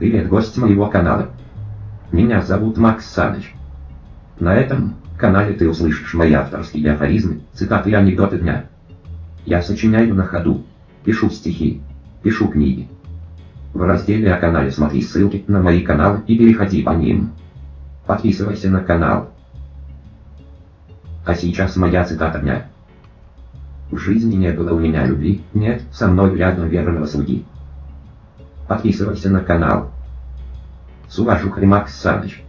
Привет, гость моего канала. Меня зовут Макс Саныч. На этом канале ты услышишь мои авторские афоризмы, цитаты и анекдоты дня. Я сочиняю на ходу, пишу стихи, пишу книги. В разделе о канале смотри ссылки на мои каналы и переходи по ним. Подписывайся на канал. А сейчас моя цитата дня. В жизни не было у меня любви, нет, со мной рядом верного слуги. Подписывайся на канал. С уважухой Макс Саныч.